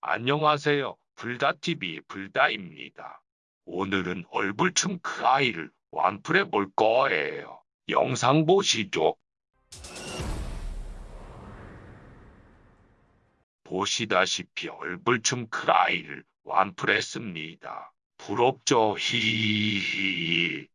안녕하세요. 불다TV 불다입니다. 오늘은 얼굴춤 그 아이를 완풀해 볼 거예요. 영상 보시죠. 보시다시피 얼굴춤 그 아이를 완풀했습니다. 부럽죠? 히히히히.